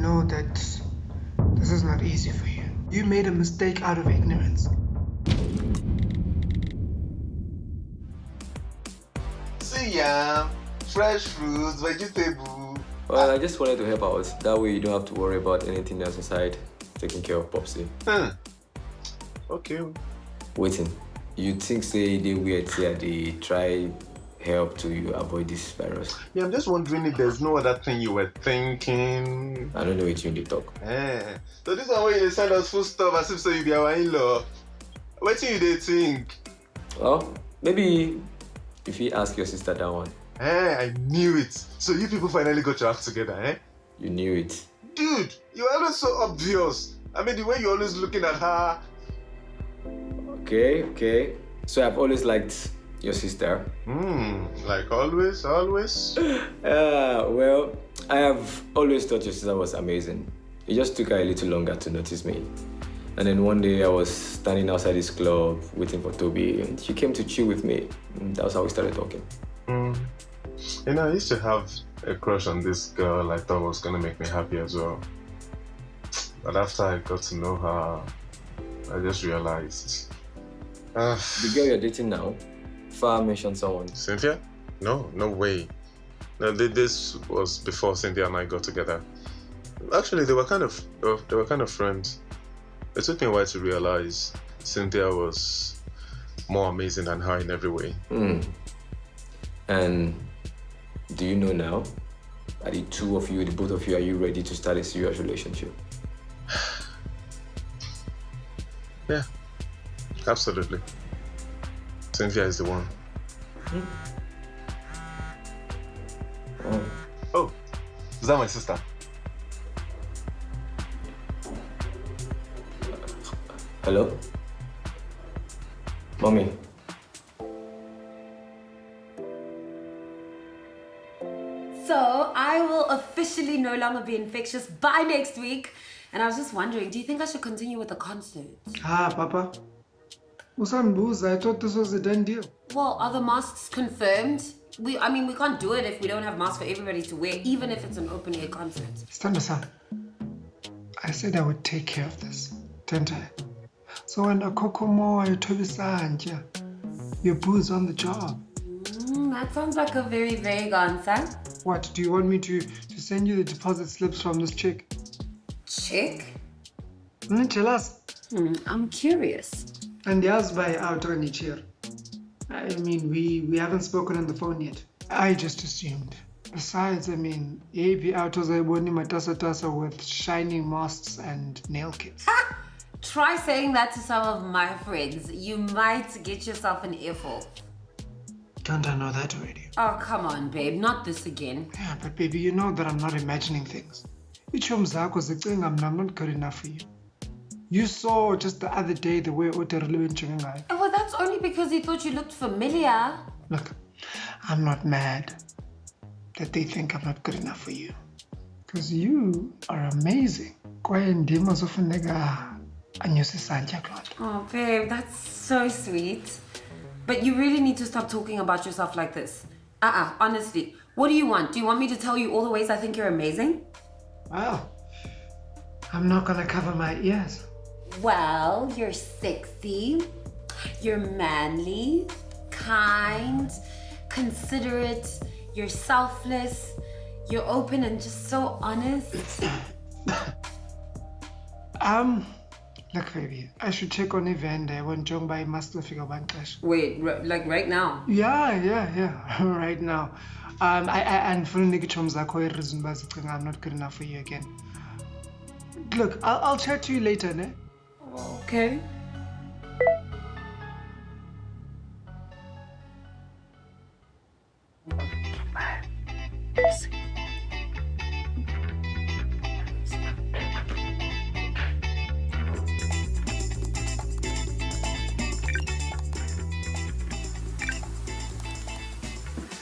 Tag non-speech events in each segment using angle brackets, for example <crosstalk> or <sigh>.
know that this is not easy for you. You made a mistake out of ignorance. See ya! fresh fruits, vegetable. Well, I just wanted to help out. That way you don't have to worry about anything else aside taking care of Popsy. Hmm. Okay. Waiting. You think say they weird say they try help to you avoid this virus? Yeah, I'm just wondering if there's no other thing you were thinking. I don't know what you in the talk. Eh. So this one where you send us food stuff as if so you be our in-law. What do you think? Well, maybe if you ask your sister that one. Eh, I knew it. So you people finally got your act together, eh? You knew it. Dude, you're always so obvious. I mean, the way you're always looking at her. Okay, okay. So I've always liked your sister. Hmm, like always, always. Uh, <laughs> well, I have always thought your sister was amazing. It just took her a little longer to notice me. And then one day I was standing outside this club waiting for Toby and she came to chill with me. And that was how we started talking. Hmm. You know, I used to have a crush on this girl I thought was gonna make me happy as well. But after I got to know her, I just realized. Uh, The girl you're dating now, Far mentioned someone. Cynthia? No, no way. No, this was before Cynthia and I got together. Actually, they were kind of they were- kind of friends. It took me a while to realize Cynthia was more amazing than her in every way. Hmm. And do you know now? Are the two of you, the both of you, are you ready to start a serious relationship? <sighs> Yeah, absolutely. Cynthia is the one. Oh. Oh, is that my sister? Hello? Mommy, So I will officially no longer be infectious by next week. And I was just wondering, do you think I should continue with the concert? Ah, Papa. Usambuza, I thought this was a done deal. Well, are the masks confirmed? We, I mean, we can't do it if we don't have masks for everybody to wear, even if it's an open air concert. Stand aside. I said I would take care of this, didn't I? So when a kokomo you told Sanja, your boo's on the job. Mm, that sounds like a very vague answer. What, do you want me to, to send you the deposit slips from this chick? Check. Mm, tell us. Hmm, I'm curious. And yazi by out on each year. I mean, we, we haven't spoken on the phone yet. I just assumed. Besides, I mean, AB autos I matasa tasa with shining masks and nail kits. Try saying that to some of my friends. You might get yourself an earful. Don't I know that already? Oh, come on, babe. Not this again. Yeah, but baby, you know that I'm not imagining things. Ichom zakho zicinga I'm not good enough for you. You saw just the other day the way Oterile ngayo. Oh, well, that's only because he thought you looked familiar. Look, I'm not mad that they think I'm not good enough for you. Because you are amazing. Kwaye ndima zofuneka anyuse isantya kuloo nto. Oh, babe, that's so sweet. But you really need to stop talking about yourself like this. Uh-uh, honestly. What do you want? Do you want me to tell you all the ways I think you're amazing? Well, I'm not gonna cover my ears. Well, you're sexy, you're manly, kind, considerate, you're selfless, you're open and just so honest. <coughs> Um, look baby, I should check on Evander when Jongba must figure one clash. Wait, r- like right now? Yeah, yeah, yeah. <laughs> Right now. Um, I, I and for Nikichom Zako reason bazicinga I'm not good enough for you again. Look, I'll, I'll chat to you later, ne? Okay.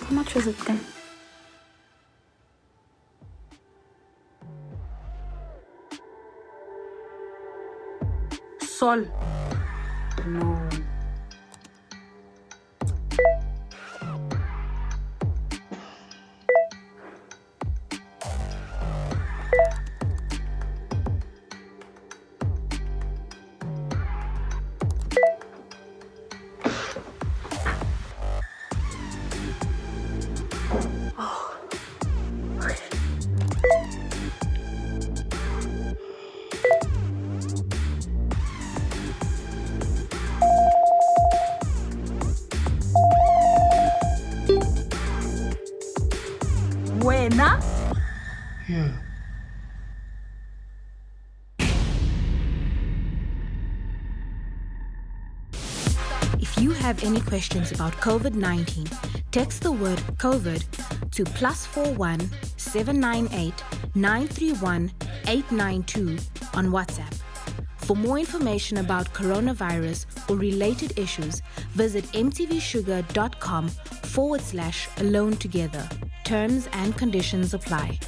How much was it then? Sol. No. Yeah. If you have any questions about COVID-19, text the word COVID to plus 41 798 931 892 on WhatsApp. For more information about coronavirus or related issues, visit mtvshuga.com forward slash alone together. Terms and conditions apply.